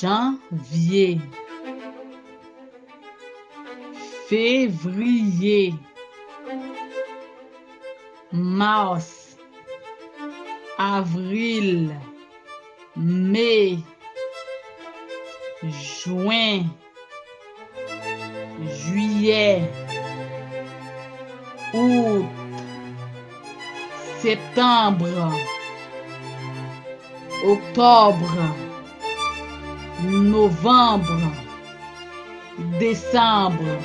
janvier, février, mars, avril, mai, juin, juillet, août, septembre, octobre, novembre, décembre,